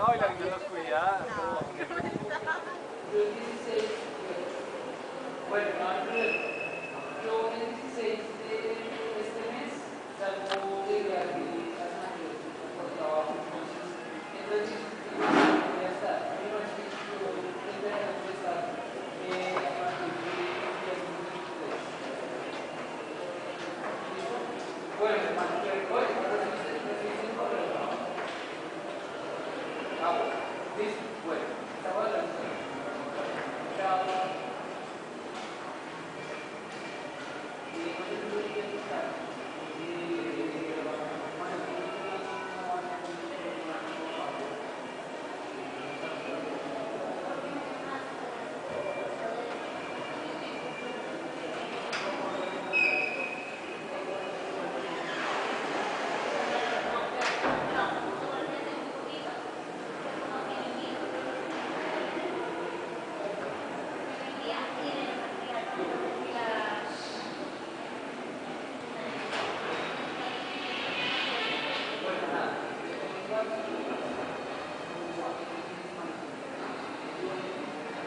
No, y la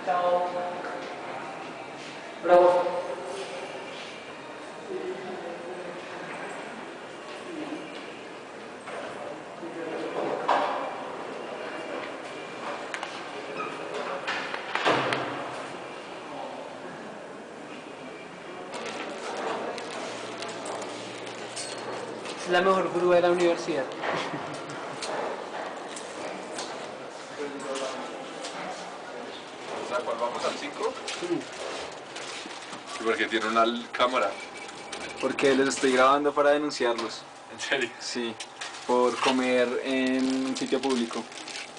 Chao. Bravo. La mejor grúa de la universidad. O sea, ¿cuál vamos al 5? Sí, porque tiene una cámara. Porque les estoy grabando para denunciarlos. ¿En serio? Sí, por comer en un sitio público.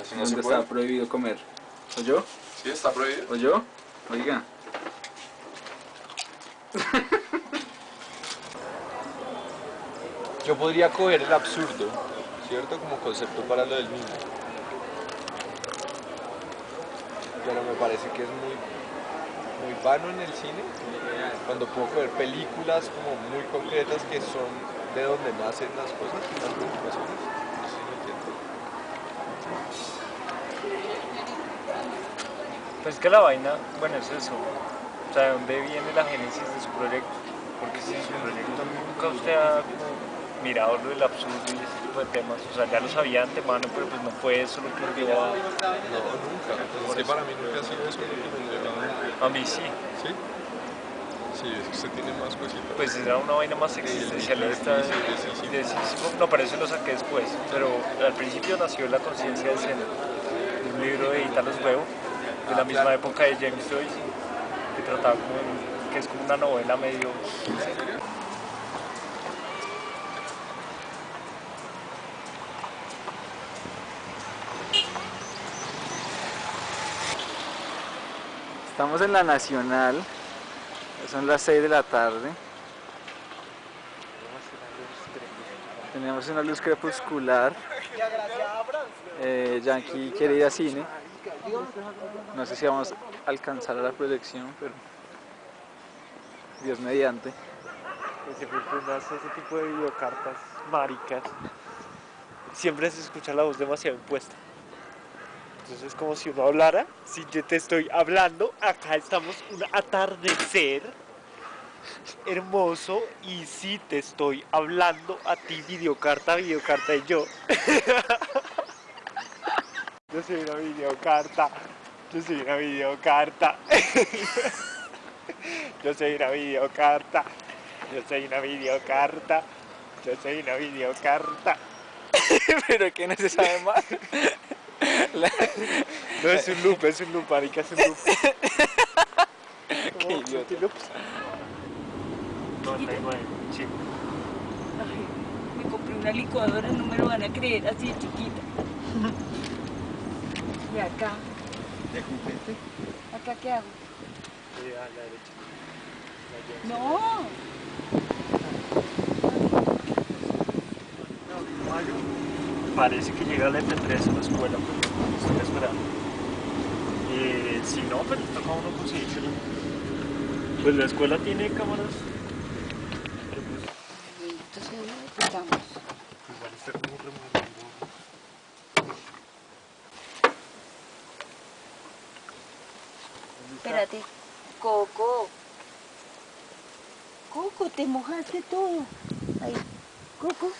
Eso no donde se puede. está prohibido comer. ¿O yo? Sí, está prohibido. ¿O yo? Oiga. Yo podría coger el absurdo, ¿cierto? Como concepto para lo del niño. Pero me parece que es muy, muy vano en el cine, cuando puedo coger películas como muy concretas que son de donde nacen las cosas, las preocupaciones. No. Pues que la vaina, bueno, es eso. O sea, ¿de dónde viene la génesis de su proyecto? Porque si su proyecto nunca usted ha mirado lo del absurdo y ese tipo de temas. O sea, ya lo sabía antemano, pero pues no fue eso lo que lo llevó a... No, nunca. Para mí nunca ha sido eso lo que me lleva. A mí sí. ¿Sí? Sí, es que usted tiene más cositas. Pues era una vaina más existencialista. Sí, sí, No, pero eso lo saqué después. Pero al principio nació la conciencia de escena. de Un libro de Italo Huevo, de la misma época de James Joyce, que trataba como, que es como una novela medio... Estamos en la Nacional. Son las 6 de la tarde. Tenemos una luz crepuscular. Eh, Yankee quiere ir a cine. No sé si vamos a alcanzar a la proyección, pero Dios mediante. que siempre ese tipo de videocartas maricas, siempre se escucha la voz demasiado impuesta. Entonces es como si uno hablara, si yo te estoy hablando, acá estamos un atardecer hermoso y si te estoy hablando a ti videocarta, videocarta y yo. Yo soy una videocarta, yo soy una videocarta. Yo soy una videocarta. Yo soy una videocarta. Yo soy una videocarta. Pero que no se sabe más. La- No es un loop, es un loop, marica, es un loop. Qué idiota. ¿Qué loops? 99, sí. Ay, me compré una licuadora, no me lo van a creer, así de chiquita. Y acá, ¿De juguete? ¿acá qué hago? Sí, a la derecha. No, Parece que llega la MP3 a la escuela, pero estoy esperando. Eh, si no, le toca uno conseguírselo. Pues la escuela tiene cámaras. Pero entonces no estamos. igual está como. Espérate, Coco. Coco, te mojaste todo. Ahí, Coco.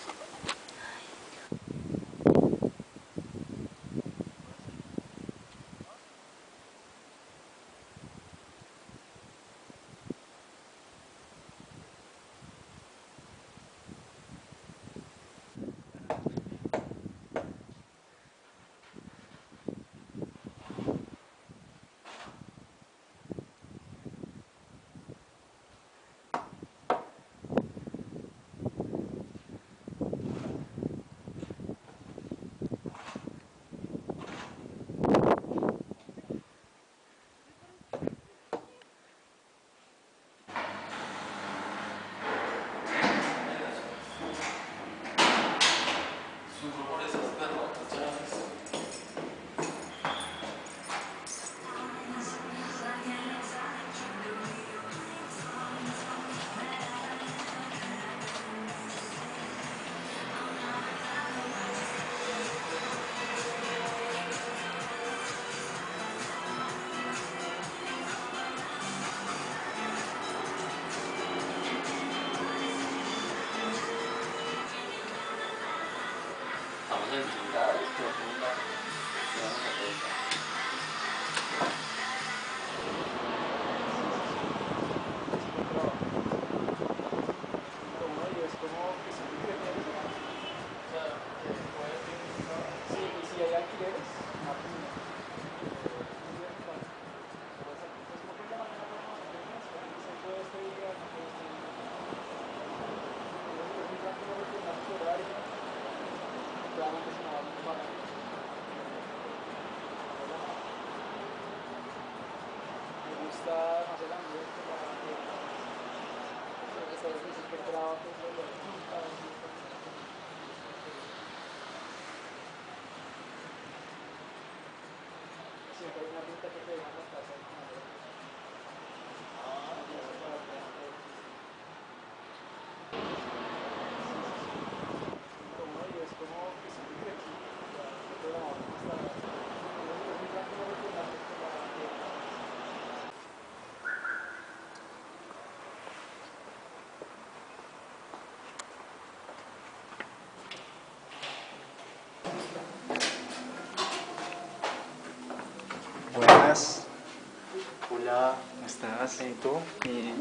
Hola, ¿Cómo estás? ¿y tú? Bien.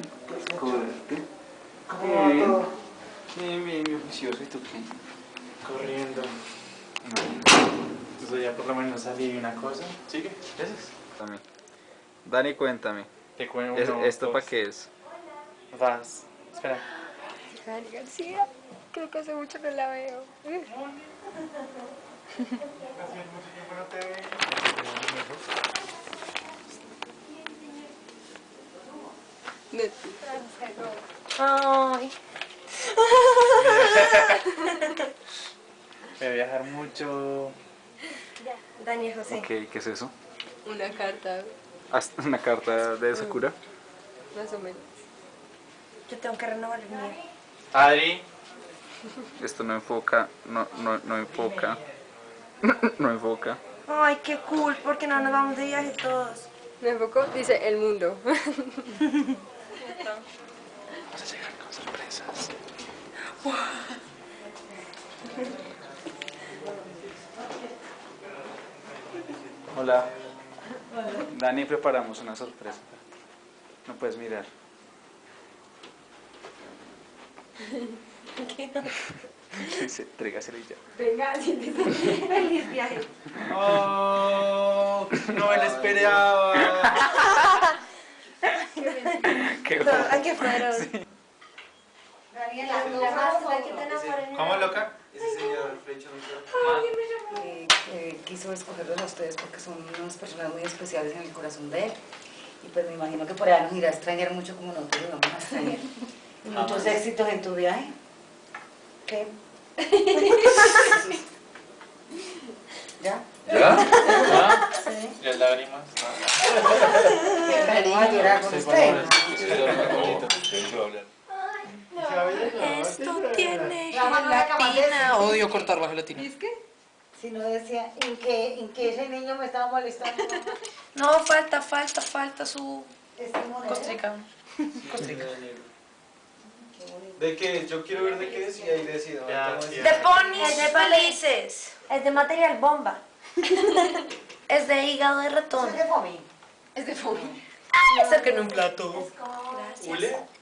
Suerte. Bien. Bien, bien, bien juicioso. ¿Y tú qué? Corriendo. Entonces ya por lo menos salí una cosa. Sigue, gracias. Cuéntame. Dani, cuéntame. Te cuento Es- ¿Esto para qué es? Vas. Espera. Dani García, creo que hace mucho no la veo. Veo. Ay, Voy a viajar mucho. Daniel José. Ok, ¿qué es eso? Una carta, ¿Una carta de Sakura? más o menos. Yo tengo que renovar el mío. Adri. Esto no enfoca, no, no, no enfoca. no enfoca. Ay, qué cool, porque no nos vamos de viaje todos. Me enfocó, dice el mundo. Vamos a llegar con sorpresas. Hola. Dani, preparamos una sorpresa. No puedes mirar. Dice, y ya. Venga, siéntese. Feliz viaje. Oh, no me lo esperaba. Qué No, guapo. Ay, qué fueron. Daniela, la más la enamoré. ¿Cómo loca? Ese señor Flecho nunca. Eh, eh, quiso escogerlos a ustedes porque son unas personas muy especiales en el corazón de él. Y pues me imagino que por allá nos irá a extrañar mucho como nosotros nos vamos a extrañar. Y muchos éxitos en tu viaje. ¿Qué? ¿Ya? ¿Ya? Sí. Y las lágrimas. Venimos a llorar con usted. Esto tiene gelatina. Odio cortar la gelatina. Si no decía, ¿en qué, ¿en qué ese niño me estaba molestando? No, falta, falta, falta su monedero. costrica. ¿De qué? Yo quiero ver de qué es y ahí decido. Ya. De ponis de felices. Es de material bomba. es de hígado de ratón. ¿Es de Fomi? Es de foamy. Saquen un plato. Gracias.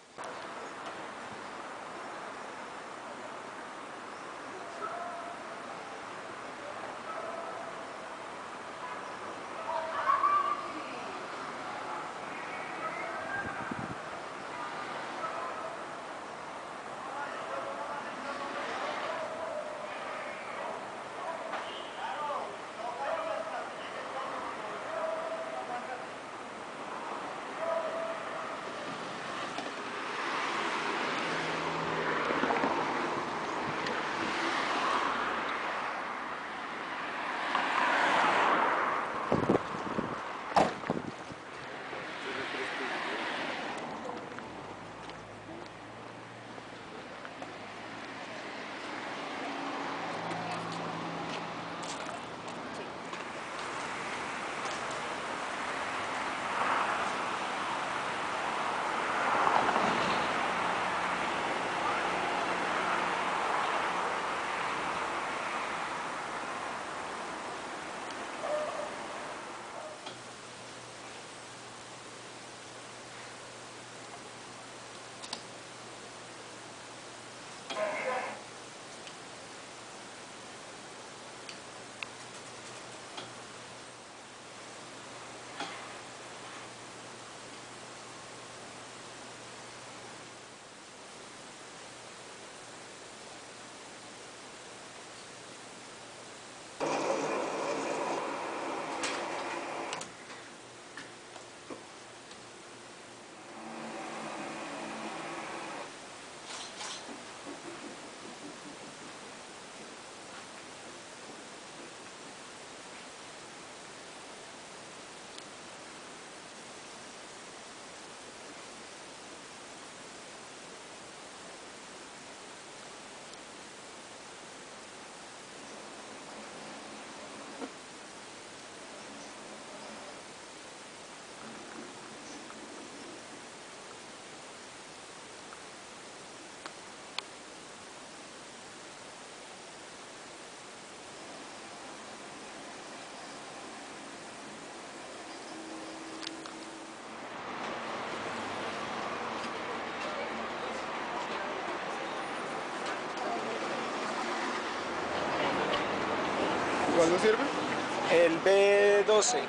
¿Cuándo sirve? El B12.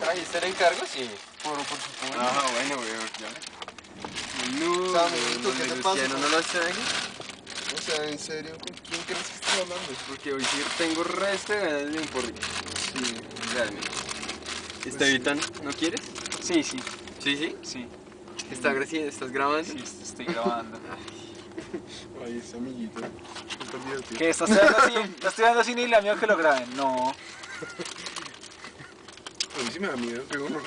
¿Trajiste el encargo? Sí. Por, por supuesto. Ah, bueno, weón, ya. No, Samito, ¿qué te pasa? no lo traje? O sea, en serio, ¿con quién crees que estás hablando? Porque hoy sí tengo resto de ganas de un porrito. Sí, realmente. Estevitan, ¿no quieres? Sí, sí, Sí, sí. sí. ¿Está gra- ¿Estás grabando? Sí, estoy grabando. Ay, ese amiguito. Está. ¿Qué? ¿Estás estudiando cine? ¿Estás estudiando cine y la mía que lo graben? No. A mí sí me da miedo, pero no.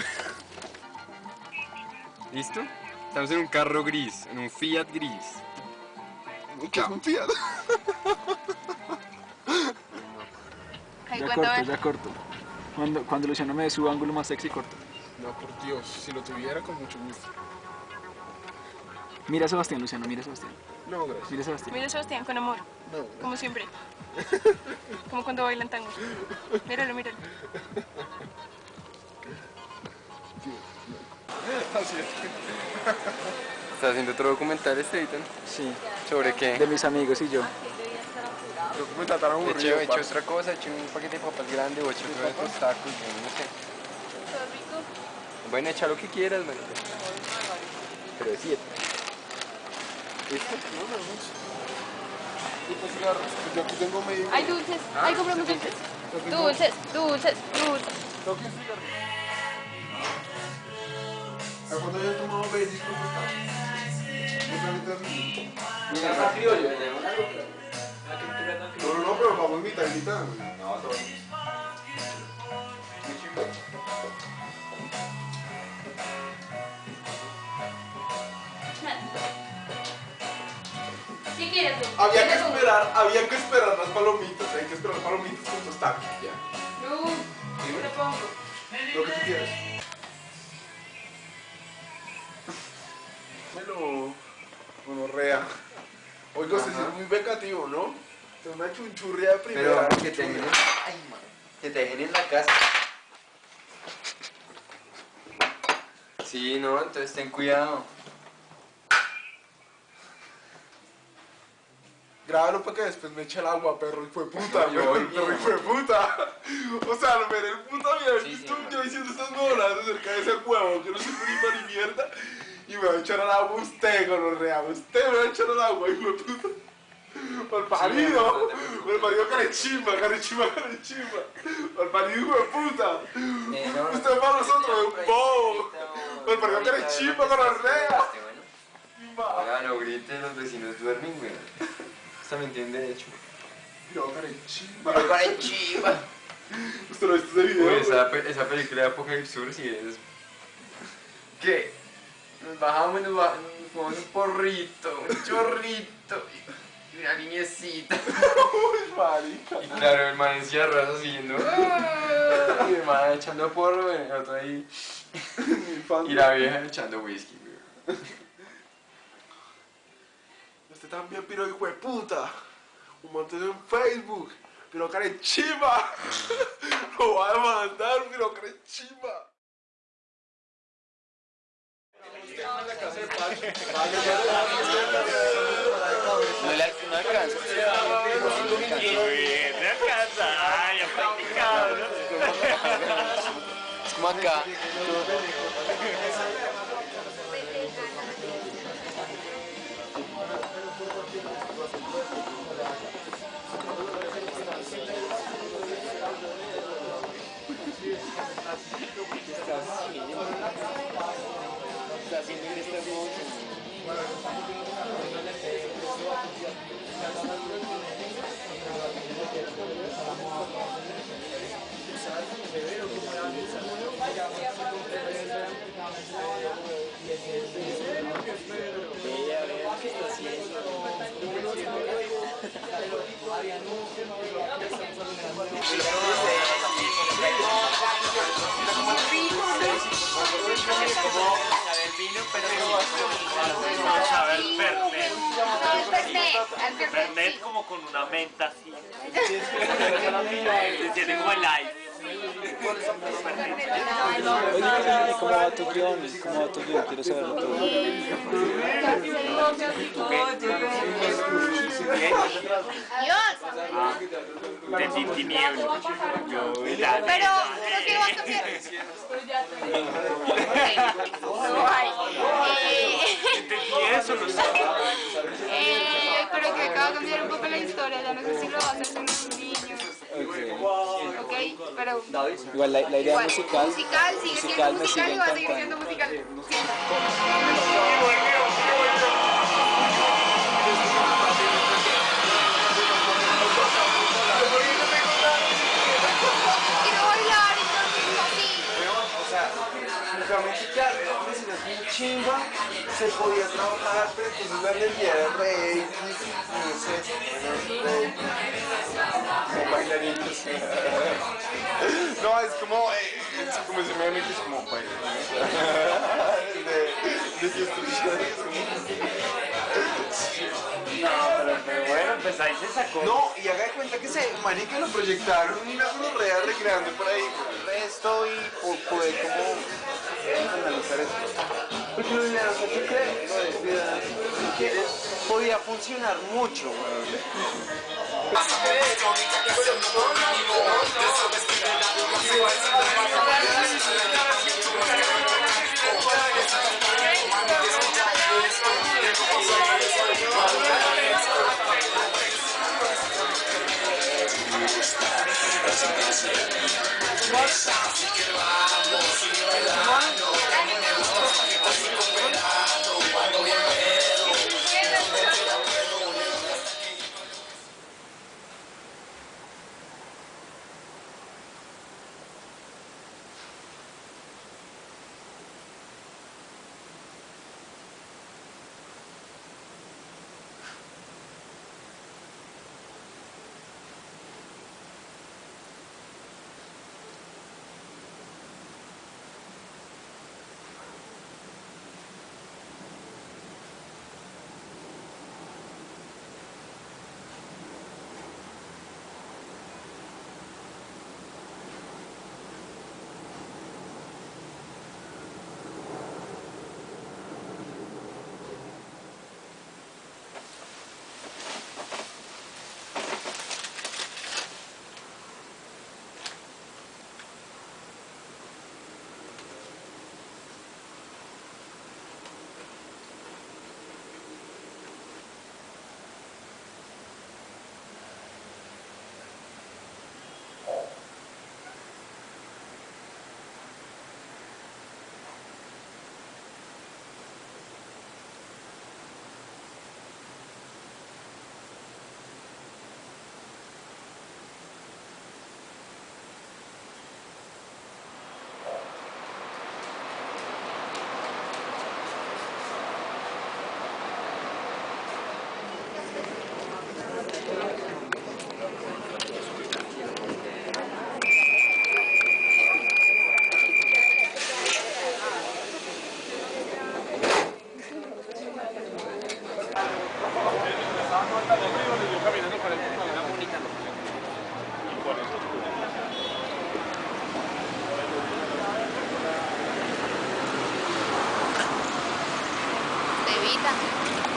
¿Listo? Estamos en un carro gris, en un Fiat gris. Ya corto, ya corto. Cuando, cuando Luciano me dé su ángulo más sexy, corto. No, por Dios, si lo tuviera con mucho gusto. Mira a Sebastián, Luciano, mira a Sebastián. No, gracias. Mira a Sebastián. Mira a Sebastián con amor, No, como siempre. Como cuando bailan tango. Míralo, míralo. Así es. ¿Estás haciendo otro documental este, Ethan? Sí. ¿Sobre qué? De mis amigos y yo. He aburrido. hecho, he hecho parce. otra cosa, he hecho un paquete de papas grande o he hecho otro de estos tacos, yo no sé. Bueno, echa lo que quieras, man. Pero de siete. ¿Listo? Yo aquí tengo medio. Hay dulces, ahí compramos dulces. Dulces, dulces, dulces. Tengo que explicar. ¿A cuándo yo he No, no, no, pero vamos mitad y mitad. güey. No, todo. ¿Qué quieres tú? Había que esperar, había que esperar las palomitas, hay que esperar las palomitas con tus tacos, ya. No, yo le pongo. Lo que tú quieras. Oiga, usted sí es muy vengativo, ¿no? Te una chunchurria de primera. Pero que te dejen en, ay, man, que te dejen en la casa. Sí, no, entonces ten cuidado. Grábalo para que después me eche el agua, perro, y fue puta, Yo perro, y fue puta. O sea, lo veré el puta mierda. Sí, sí, yo diciendo estas huevonadas acerca de ese huevo, que no sirve ni para ni mierda. Y me va a echar al agua usted, gonorrea. Usted me va a echar al agua, hijo de puta. Por parido, por parido carechimba, carechimba, carechimba. Por parido, hijo de puta. Eh, Usted es para nosotros, es un bobo. Por parido carechimba, gonorrea. Oiga, no griten, los vecinos duermen, güey. Usted me entiende, de hecho. Pero carechimba. Pero carechimba. ¿Usted lo ha visto ese video? Esa, esa película de Apocalypse Sur sí es... ¿Qué? Nos bajamos y nos, ba- nos fumamos un porrito, un chorrito y una niñecita. Uy, marica. Y claro, el man encima raso siguiendo. ¡ah! Y el man echando porro, el otro ahí. Y la vieja echando whisky, güey. Usted también, piro hijo de puta. Un montón en Facebook. Pero carechimba. Lo va a demandar, pero carechimba. No le no alcanza. Me alcanza. Ay, ya practicado, ¿no? Es como acá está haciendo en este que está haciendo. Pero Saber Fernet. Fernet como con una menta así. Se siente como el live. Oye, ¿y cómo va tu guion? ¿Cómo va tu guion? Quiero saberlo todo. De y la Pero creo que va a. No hay. Entendí eso, lo sé. Pero que acaba de cambiar un poco la historia. Ya no sé si lo va a hacer con los niños. Ok, pero. Igual la, la idea Igual, musical. musical, sigue siendo me musical y va a seguir encantando. siendo musical. Claro, era una escena bien chimba, se podía trabajar, pero entonces la energía de rey, no sé, bailaritos. No, es como, eh, es como si me metes como bailarines. No, pero, pero bueno, pues ahí se sacó. No, y haga de cuenta que se, marica, lo proyectaron una real recreando por ahí el resto y po- poder como analizar ciudad, que podía funcionar mucho,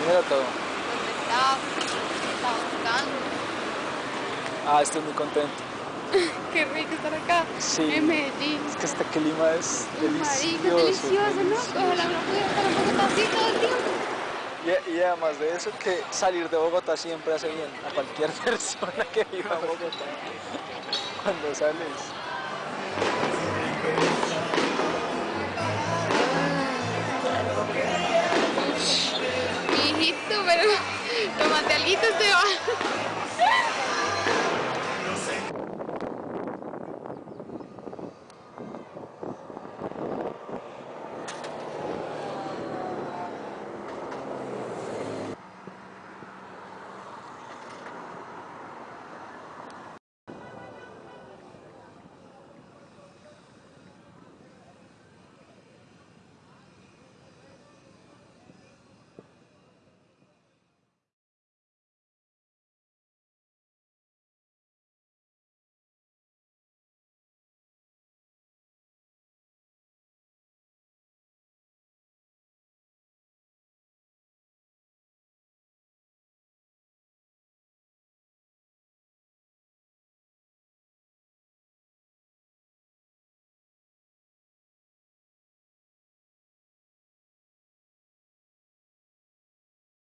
Mira todo. estaba, estaba buscando. Ah, estoy muy contento. Qué rico estar acá, Sí. en Medellín. Es que este clima es delicioso. delicioso, ¿no? Ojalá uno pudiera estar en Bogotá así todo el tiempo. Y, y además de eso, que salir de Bogotá siempre hace bien a cualquier persona que viva en Bogotá. Cuando sales. pero tómate alguito, Esteban.